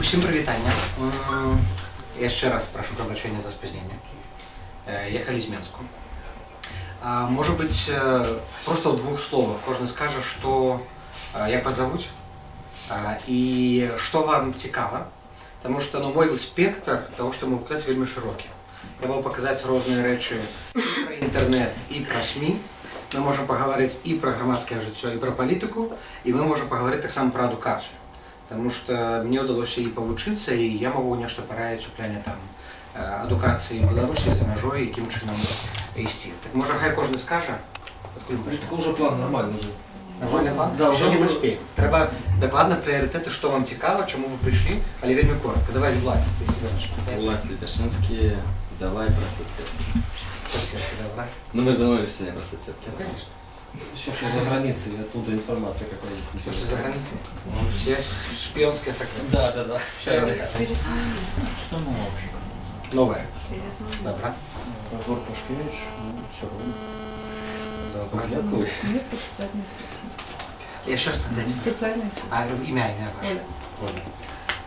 Усім прывітання. М, Яшчэ раз прашу прабачэння за спазненне. Э, Ехалі з Менску. А, Можа быць, э, просто ў двух словах кожны скажа, што э, як вас завуць а, і што вам цікава. Таму што ну, мой спектр таго, што могу паказаць вельмі шырокі. Я могу паказаць розныя рэчы і пра інтэрнэт і пра СМі. Мы можам пагаварыць і пра грамадскае жыццё і пра палітыку, і мы можам пагаварыць таксама пра адукацыю. Таму што мне ўдалося і павучыцца, і я магу нешта параіць у пляне там э, адукацыі Беларусі за мяжой, якім чынам ісці. Так можа хай кожны скажа, адкуль мы Это уже план нормальный был. Нормальный план? Да, Еще уже не уже- успеем. Треба докладно приоритеты, что вам цікаво, чому ви прийшли, але вельми коротко. Давай, Влад, ти себе наш. Влад Литошинский, давай про соцсетки. Соцсетки, давай. Ну мы же договорились сегодня про соцсетки. Ну, конечно. Все, что за границей, оттуда информация какая есть. Все, что за границей. Ну, все шпионские секреты. Да, да, да. Что расскажешь? Что ну вообще? Новое. Добро. Егор Пашкевич, ну, все равно. Дякую. Мне по социальной сети. Еще раз дайте. Социальная сеть. А ім'я, ім'я ваше. Оля.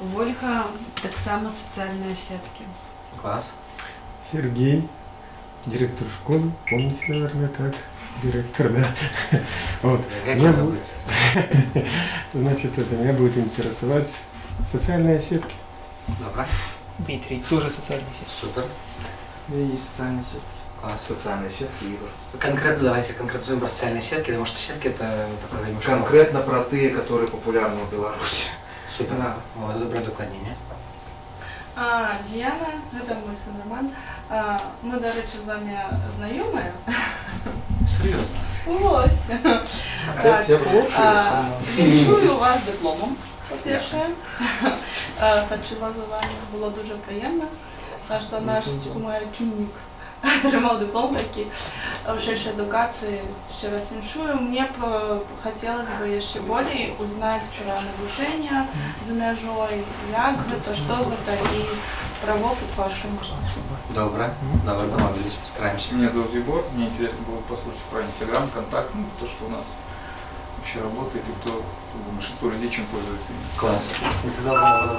Вольга так само социальные сетки. Класс. Сергей, директор школы, помните, наверное, так, директор, да. Вот. Як Меня вас будет- зовут? Значит, это меня будет интересовать социальные сетки. Добро. Дмитрий, тоже социальная сеть. Супер. И социальные сетки. Класс. Социальные сетки игр. Конкретно давайте конкретизуем про социальные сетки, потому что сетки это такое вельми широке. Конкретно про те, которые популярны в Беларуси. Супер. Да. Вот, добре докладнення. А, Діана, це мій син Роман. А, ми, до речі, з вами знайомі. Серйозно. Ось. Так, Я получше. а, Віншую вас дипломом, по-перше. А, Сачила за вами, було дуже приємно. А, що наш мой ученик отримав диплом такий в ширшей едукации. Ще раз віншую. Мне б хотелось бы ще более узнать про навчання за межой, як гэта, что гэта і опыт вашому. Добре. Добре, домовились, постараемся. Меня зовут Егор, мне интересно было послушать про Инстаграм, контакт, ну, то, что у нас вообще работает, и кто, большинство людей чем пользуется. Класс. Мы знали,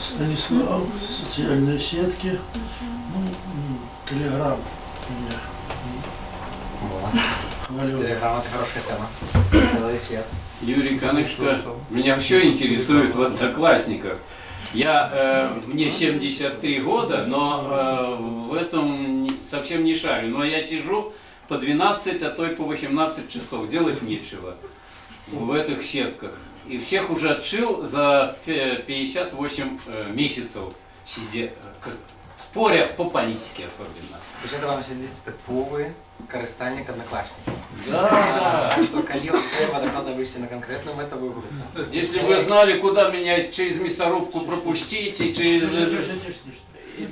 Станислав, социальные сетки, ну, Телеграм меня хвалил. Телеграм это хорошая тема. Целый свет. Юрий Канышко, меня все интересует в одноклассниках. Я, э, мне 73 года, но э, в этом совсем не шарю. Но я сижу по 12, а то и по 18 часов, делать нечего в этих сетках. И всех уже отшил за пе- 58 э, месяцев, сидя, споря по политике особенно. То есть это вам сидит типовый користальник одноклассник. Да, Так что коли вам треба докладно вывести на конкретную метовую группу. Если вы знали, куда меня через мясорубку пропустить и через...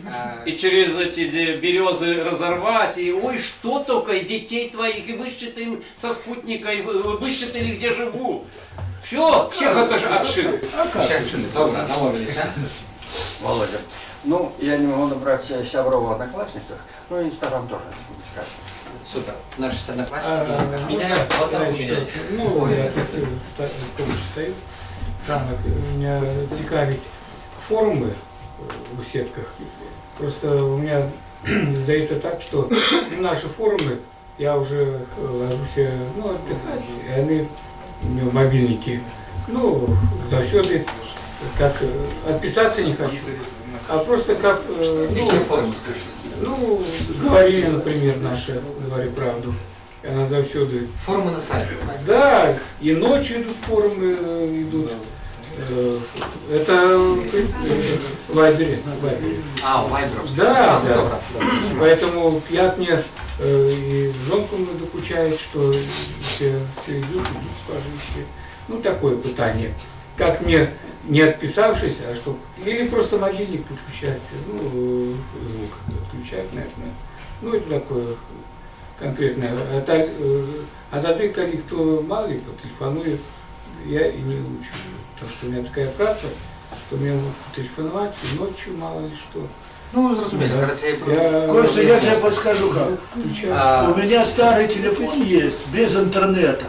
А, И через эти березы разорвать, и ой, что только, и детей твоих, и высчитаем со спутника, и вы- вы высчитали, где живу. Все, всех это же отшил. Всех чили. Добре, домовились, а? Володя. Ну, я не могу набрать э, Сяброва в Одноклассниках, ну и Инстаграм тоже, не буду сказать. Супер. Наши А, одноклассники. Меня вот так у меня. Ну, я тут е, ста- поруч стою. Ранок меня цікавить форуми е, у сетках. Просто у меня здається так, що наші форуми, я вже ложуся ну, отдыхать, і вони у мене мобільники. Ну, завсюди как э, отписаться не хочу, а просто как, э, ну, ну, говорили, например, наши, говори правду, она завсюди Форумы на сайте. да, и ночью идут форумы, э, идут. Это в в Вайбере. в. А, Вайберов. Да, да. Добре, добре. Поэтому як мне и жонку докучает, что все, все идут, идут спрашивающие. Ну, такое пытание. Как мне, не отписавшись, а что... Или просто мобильник подключается, ну, э, звук отключать, наверное. Ну, это такое конкретное. А, а тоді, коли хто мали по телефону, я и не учу. Потому что у меня такая праца, что мне могут телефоновать и ночью, мало ли что. Ну, зразумели, Карацей... Я- Костя, я тебе подскажу как. А, У меня старый телефон есть, без интернета.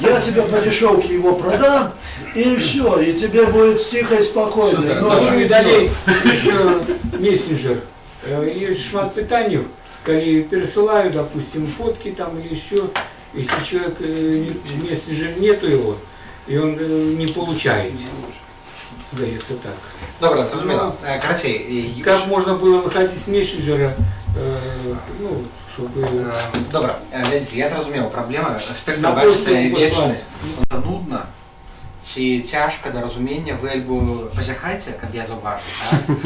Я тебе по дешевке его продам, и все, и тебе будет тихо и спокойно. Ну, Ночью і далей еще мессенджер. Э, Есть шмат питаний, коли пересылаю, допустим, фотки там или еще, если человек э, мессенджер нету его, и он э, не получает Здається так. Добре, зрозуміло. Е, Карацей, і- Как можно было выходить с мессенджера, э, ну, чтобы... Е, Добре, е, глядіть, я зрозумів, проблема спектр На бачиться польську вічний. послати. Це нудно, ці тяжко до розуміння, ви альбо позяхайте, як я зауважу, так?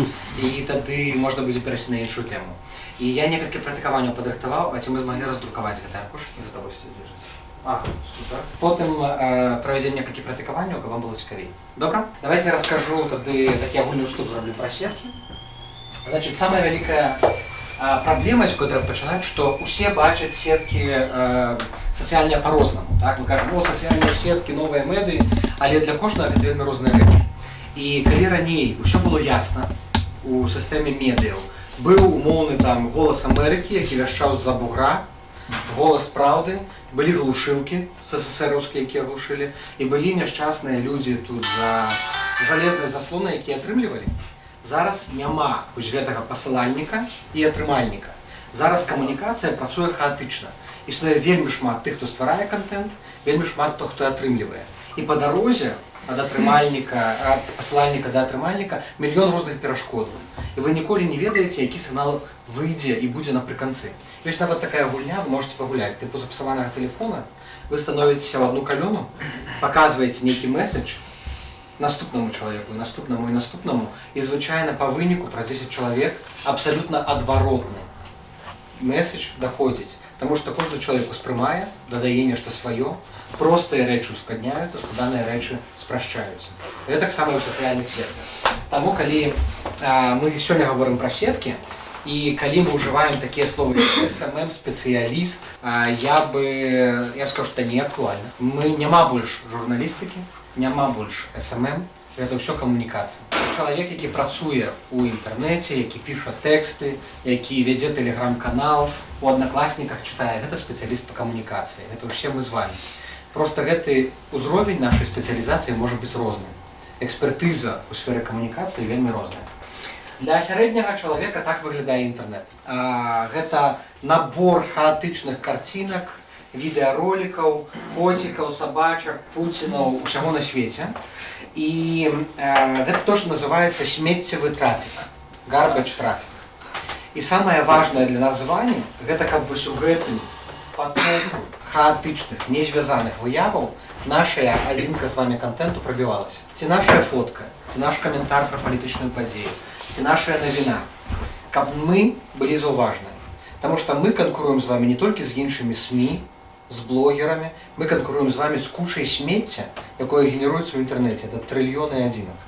і тоді можна буде перейти на іншу тему. І я некалькі практикаванняў падрыхтаваў, а ці мы змаглі раздрукаваць гэты аркуш. За тобой все держится. А, супер. Потым э, правядзем некалькі практыкаванняў, каб вам было цікавей. Добра? Давайте я раскажу тады такі агульны уступ зраблю пра сеткі. Значит, самая вялікая э, праблема, з якой трэба пачынаць, што ўсе бачаць сеткі э, сацыяльныя па-рознаму. Так? Мы кажам, о, сацыяльныя сеткі, новыя мэды, але для кожнага гэта вельмі розныя рэчы. І калі раней усё было ясна у сістэме медыяў, быў умоўны там голас Амерыкі, які вяшчаў з-за бугра, голас праўды, былі глушылкі СССРаўскія, якія глушылі, і былі няшчасныя людзі тут за жалезнай заслонай, якія атрымлівалі. Зараз няма вось гэтага пасылальніка і атрымальніка. Зараз камунікацыя працуе хаатычна. Існуе вельмі шмат тых, хто стварае контент, вельмі шмат тых, хто атрымлівае. І па дарозе ад атрымальніка, ад пасылальніка да атрымальніка мільён розных перашкодаў. І вы ніколі не ведаеце, які сігнал выйдзе і будзе напрыканцы. Ёсць нават такая гульня, вы можете пагуляць, тыпу запсаванага тэлефона, вы становіцеся ў адну калёну, паказваеце нейкі месседж наступнаму чалавеку, і наступнаму і наступнаму, і звычайна па выніку праз 10 чалавек абсалютна адваротны месседж даходзіць, Таму што кожны чалавек успрымае, дадае нешта сваё, простыя рэчы ускладняюцца, складаныя рэчы спрашчаюцца. Гэта таксама і ў сацыяльных сетках. Таму калі а, мы сёння гаворым пра сеткі, і калі мы ўжываем такія словы як SMM, спецыяліст, а, я бы я б сказаў, што не актуальна. Мы няма больш журналістыкі, няма больш SMM, гэта ўсё камунікацыя. Чалавек, які працуе ў інтэрнэце, які піша тэксты, які вядзе тэлеграм-канал, у аднакласніках чытае, гэта спецыяліст па камунікацыі. Гэта ўсе мы з вами. Просто гэты ўзровень нашай спецыялізацыі можа быць розным. Экспертыза ў сферы камунікацыі вельмі розная. Для сярэдняга чалавека так выглядае інтэрнэт. Гэта набор хаатычных карцінак, відэаролікаў, коцікаў, сабачак, пуцінаў, усяго на свеце. І гэта то, што называецца смеццевы трафік, гарбач трафік. І самае важнае для вами, гэта каб вось у гэтым потоку хаатычных, незвязаных выяваў нашая адзінка з вами контенту прабівалася. Ці нашая фотка, ці наш каментар пра палітычную падзею, ці нашая навіна, каб мы былі заўважныя. Таму што мы канкуруем з вами не толькі з іншымі СМІ, з блогерамі, мы канкуруем з вами з кучай смецця, якое генеруецца ў інтэрнэце, это трыльёны адзінак.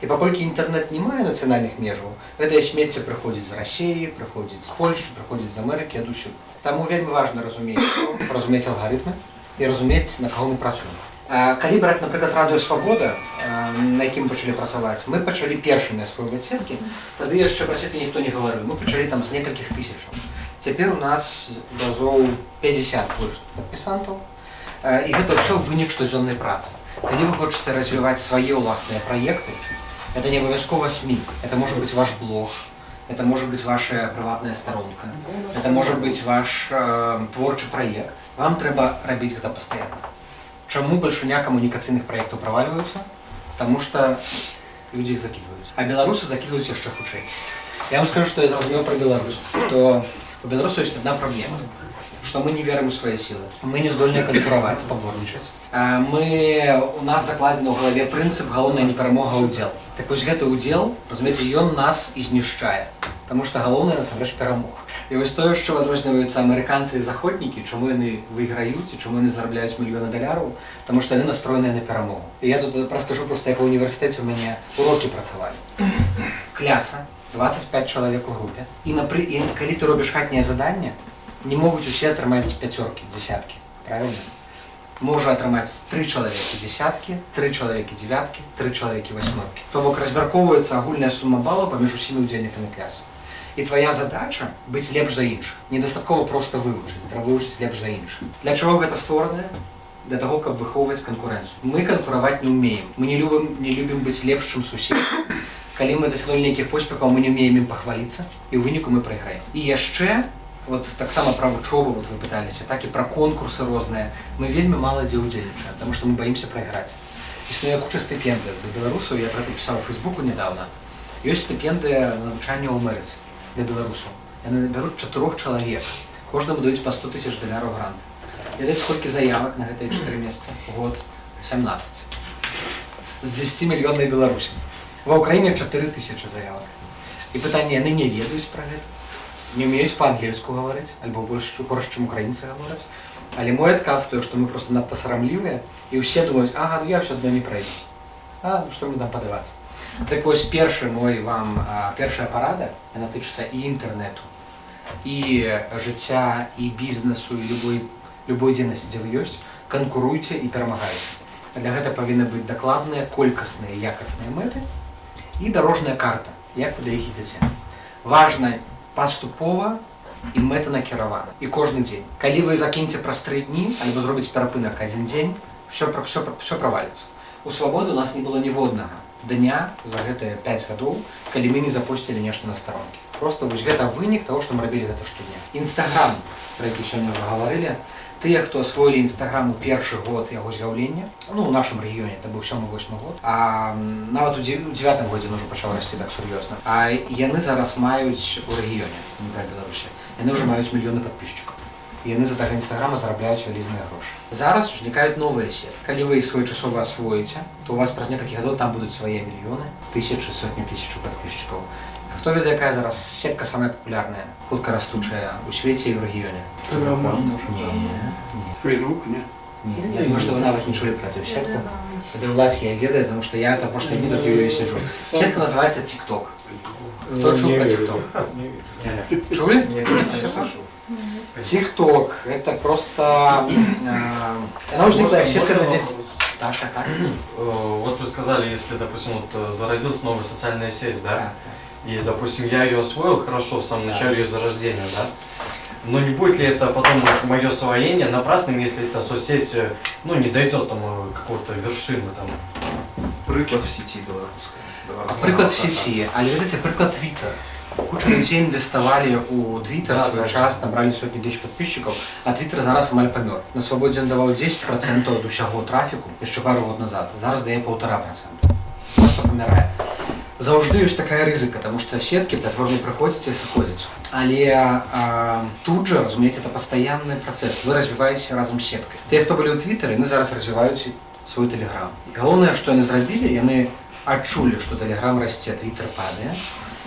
І паколькі інтэрнэт не мае нацыянальных межаў, гэтае смецце прыходзіць з рассіі, прыходзіць з Польшчы, прыходзіць з Амерыкі адусюль. Таму вельмі важна разумець, што, разумець алгарытмы і разумець, на каго мы працуем. А, Калі браць, напрыклад, радыё свабода, а, на якім мы пачалі працаваць, мы пачалі першымі асвойваць сеткі, тады яшчэ пра сеткі ніхто не гаварыў. Мы пачалі там з некалькіх тысячаў. Цяпер у нас разоў 50 больш падпісантаў. Э, І гэта ўсё вынік штодзённай працы. Калі вы хочаце развіваць свае ўласныя праекты, это не абавязкова СМІ, это можа быць ваш блог, это можа быць ваша прыватная старонка, это можа быць ваш э, творчы праект. Вам трэба рабіць гэта пастаянна. Чаму бальшыня камунікацыйных праектаў правальваюцца? Таму што людзі іх закідваюць. А беларусы закідваюць яшчэ хутчэй. Я вам скажу, што я зразумеў пра Беларусь, што у беларусаў ёсць адна праблема што мы не верым у свае сілы. Мы не здольныя канкураваць, паборнічаць. А Мы у нас закладзены ў галаве прынцып галоўная не перамога а ўдзел. Так вось гэты ўдзел, разумееце, ён нас і знішчае. Таму што галоўнае насамрэч перамог. І вось тое, што адрозніваюцца амерыканцы і заходнікі, чаму яны выйграюць і чаму яны зарабляюць мільёны даляраў, таму што яны настроеныя на перамогу. І я тут раскажу проста, як у універсітэце у мяне урокі працавалі. Кляса, 25 чалавек у групе. І, напры... і калі ты робіш хатняе заданне, не могуць усе атрымаць пяцёркі, дзясяткі. Правильно? Можа атрымаць тры чалавекі дзясяткі, тры чалавекі дзявяткі, тры чалавекі васьмёркі. То бок разбяркоўваецца агульная сума балаў паміж усімі ўдзельнікамі кляса. І твоя задача быць лепш за іншых. Недастаткова проста вывучыць, трэба вывучыць лепш за іншых. Для чаго гэта створана? Для того, каб выхоўваць канкурэнцыю. Мы канкураваць не ўмеем. Мы не любім, не любім быць лепш, чым сусед. Калі мы дасягнулі нейкіх поспехаў, мы не ўмеем ім пахваліцца, і ў выніку мы прайграем. І яшчэ вот таксама пра вучобу вот вы пыталіся, так і пра конкурсы розныя. Мы вельмі мала дзе ўдзельнічаем, потому што мы боимся прайграць. Існуе куча стыпендый для беларусаў, я пра гэта пісаў у Фейсбуку недавно. Ёсць стыпендыя на навучанне ў Амерыцы для беларусаў. Яны бяруць чатырох чалавек. Кожнаму даюць па 100 тысяч даляраў грант. Ведаеце, колькі заявак на гэтыя 4 месяцы? Год 17. З 10 мільённай Беларусі. Ва ўкраіне 4 тысячы заявак. І пытанне, яны не ведаюць пра гэта. Не умеюць па-ангельску гаварыць, альбо больш горш, чым украінцы гавораць. Але мой адказ той, што мы проста надта сарамлівыя, і ўсе думаюць, ага, ну я ўсё адно не прайду. А, ну што мне там падавацца? Так вось першы мой вам першая парада, яна тычыцца і інтэрнету, і жыцця, і бізнесу, і любой, любой дзейнасці, дзе вы ёсць, канкуруйце і перамагайце. Для гэта павінны быць дакладныя, колькасныя, якасныя мэты і дарожная карта, як вы да іх ідзеце. Важна паступова і мэта накіравана. І кожны дзень. Калі вы закіньце праз тры дні, альбо зробіць перапынак адзін дзень, все, все, все праваліцца. У свабоды у нас не было ніводнага дня за гэтыя 5 гадоў, калі мы не запусцілі нешта на старонкі. Просто вось гэта вынік таго, што мы рабілі гэта штодня. Інстаграм, пра які сёння ўжо гаварылі, тыя, хто асвоілі інстаграм у першы год яго з'яўлення, ну у нашым рэгіёне это быў 7-8 год, а м, нават у 9 годзе ўжо пачаў расці так сур'ёзна. А яны зараз маюць у рэгіёне, не да Беларусі, яны ўжо маюць мільёны падписчикаў. І яны за таго інстаграма зарабляюць вялізныя грошы. Зараз узнікаюць новыя сеткі. Калі вы іх своечасова асвоіце, то у вас праз некалькі гадоў там будуць свае мільёны, тысячы, сотні тысячу падписчикаў. Хто ведае, якая зараз сетка самая папулярная, хутка растучая у свеце і ў рэгіёне? Не, не. Фейсбук, нет? Не, я думаю, что вы навык не чули про эту сетку. Это власть я ведаю, потому что я это прошлые дни тут ее сижу. Сетка называется TikTok. Кто чул про TikTok? Чули? А это что? TikTok это просто... э, сетка для детей. Так, так, так. Э, Вот вы сказали, если, допустим, вот э, зародилась новая социальная сеть, да? И, допустим, я ее освоил хорошо в самом начале ее зарождения, да? Но не будет ли это потом мое освоение напрасным, если эта соцсеть, э, ну, не дойдет там какой-то вершины там? Приклад в сети белорусской. Белорусская Приклад в сети, але видите, приклад Twitter. Куча людей інвеставалі у Twitter Да, свой да, час, набрали сотні тисяч підписчиків, а Twitter зараз амаль помер. На свободі він давав 10% від усього трафіку ще пару років назад. Зараз дає 1,5%. Просто помирає. Завжди ёсць такая рызыка, тому што сеткі платформы прыходзяць і сыходзяць. Але а, тут жа, разумееце, это пастаянны працэс. Вы развіваеце разам з сеткай. Тыя, хто былі ў твиттары, яны зараз развіваюць свой тэлеграм. І галоўнае, што яны зрабілі, яны адчулі, што тэлеграм расце, твиттер падае,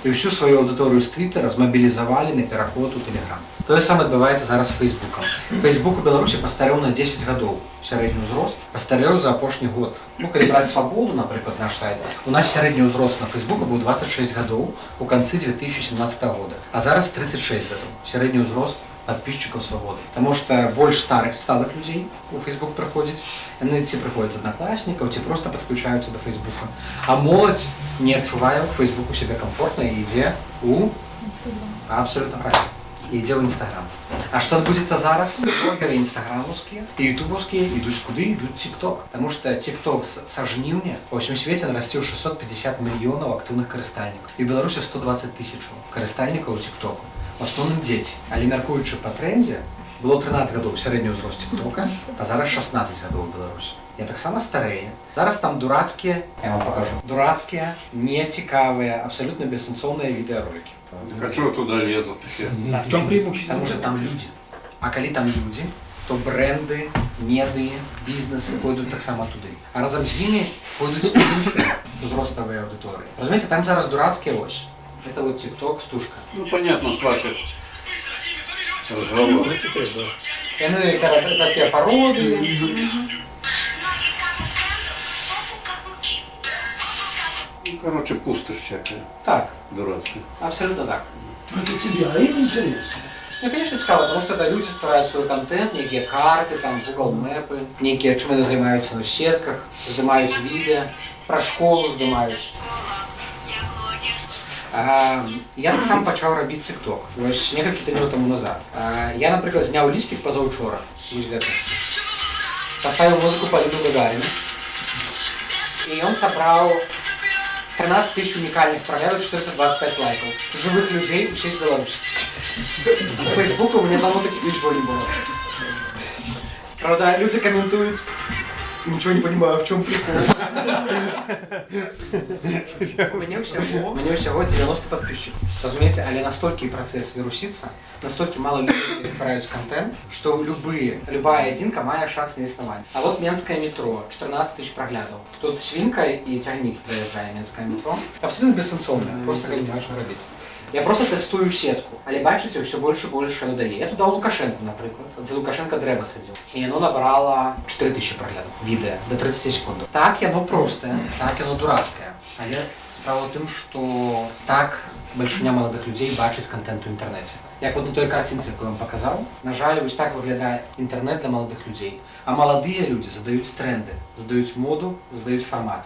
і ўсю сваю аўдыторыю з твиттера змабілізавалі на пераход у тэлеграм. Тое самае адбываецца зараз з фейсбукам. Фейсбук у Беларусі пастарэў на 10 гадоў сярэдні ўзрост, пастарэў за апошні год. Ну, калі браць свабоду, напрыклад, наш сайт, у нас сярэдні ўзрост на фейсбуку быў 26 гадоў у канцы 2017 года, а зараз 36 гадоў. Сярэдні ўзрост подписчиков свободы. Потому что больше старых сталых людей у Facebook приходить, яны ці прыходзяць з аднакласнікаў, ці просто подключаюцца до Фейсбука. А моладзь не адчувае у Фейсбуку себе комфортно і ідзе у абсолютно правильно. І ідзе ў Інстаграм. А што адбудзецца зараз? Блогеры інстаграмаўскія і ютубаўскія ідуць куды ідуць TikTok. Таму што TikTok с- са жніўня па ўсім свеце нарасціў 650 мільёнаў актыўных карыстальнікаў. І ў Беларусі 120 тысячаў карыстальнікаў TikTok. В асноўным дзеці. Але мяркуючы па трендзе, было 13 гадоў сярэдні ўзрост TikToка, а зараз 16 гадоў у Беларусі. Я таксама старэе. Зараз там дурацкія, я вам покажу, дурацкія, нецікавыя, абсалютна бессэнсоўныя відэаролікі. А чего туда лезут все? В чем преимущество? Потому что там люди. А коли там люди, то бренды, меды, бізнесы пойдут так само туды. А разом з ними пойдут інші узростові аудиторії. Розумієте, там зараз дурацькі ось. Это вот TikTok, стушка. Ну, понятно, с ваших разговоров. Яны кара- такі пароди. Ну, короче, пустошь всякая. Так. Дурацкая. Абсолютно так. Это тебе, а им интересно. Ну, конечно, цікаво, тому що це люди створюють свій контент, які карти, там, Google мапи, які чим вони займаються на сетках, знімають відео, про школу знімають. А, я так само почав робити TikTok. Ось некалькі тижнів тому назад. А, я, наприклад, зняв лістик позавчора. Ось гэта. Поставил музыку Полину Гагарину. И он собрал 13 тысяч уникальных проглядов, 425 лайков. Живых людей, все из Беларуси. У Фейсбука у меня давно таких ничего не было. Правда, люди комментуют, ничего не понимаю, в чем прикол. У меня всего, у меня всего 90 подписчиков. Разумеется, але настолько процесс вирусится, настолько мало людей стараются контент, что любые, любая одинка має шанс на існування. А вот Менское метро, 14 тысяч проглядов. Тут свинка и тягник проезжая Менское метро. Абсолютно бессенсовное, просто не знаю, що робити. Я просто тестую сетку, але бачите, все больше и больше людей. Я туда Лукашенко, наприклад, де Лукашенко древо сидів. І воно набрало 4 тисячі проглядів відео до 30 секунд. Так, воно просте, так, воно дурацьке. Але справа в тим, що так большиня молодих людей бачить контент у інтернеті. Як от на той картинці, яку я вам показав, на жаль, ось так виглядає інтернет для молодих людей. А молоді люди задають тренди, задають моду, задають формати.